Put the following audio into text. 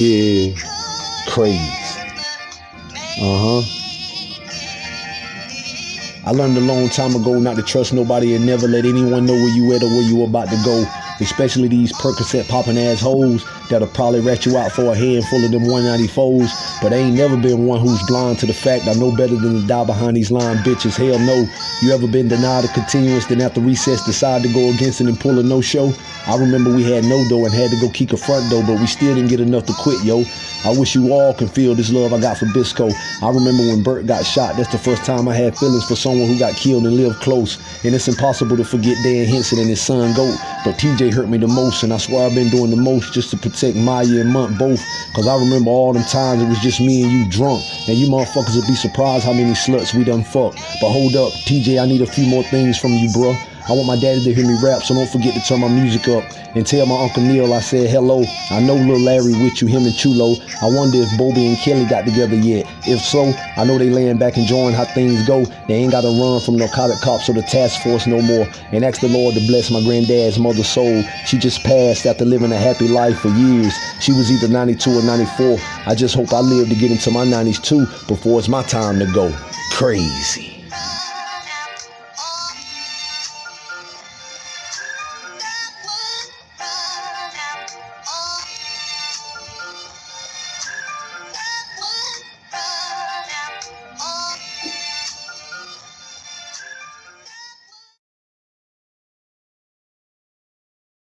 Yeah, could crazy. Uh huh. I learned a long time ago not to trust nobody and never let anyone know where you at or where you about to go. Especially these Percocet popping ass hoes that'll probably rat you out for a handful of them 194s. But I ain't never been one who's blind to the fact I know better than to die behind these lying bitches. Hell no. You ever been denied a continuance, then after recess decide to go against it and pull a no show? I remember we had no dough and had to go kick a front door, but we still didn't get enough to quit, yo. I wish you all can feel this love I got for Bisco. I remember when Bert got shot, that's the first time I had feelings for someone who got killed and lived close. And it's impossible to forget Dan Henson and his son Goat. But TJ hurt me the most, and I swear I've been doing the most just to protect Maya and Munt both. Cause I remember all them times it was just me and you drunk. And you motherfuckers would be surprised how many sluts we done fucked. But hold up, TJ, I need a few more things from you, bruh. I want my daddy to hear me rap, so don't forget to turn my music up. And tell my Uncle Neil I said hello. I know Lil Larry with you, him and Chulo. I wonder if Bobby and Kelly got together yet. If so, I know they laying back enjoying how things go. They ain't gotta run from narcotic cops or the task force no more. And ask the Lord to bless my granddad's mother soul. She just passed after living a happy life for years. She was either 92 or 94. I just hope I live to get into my 90s too before it's my time to go. Crazy.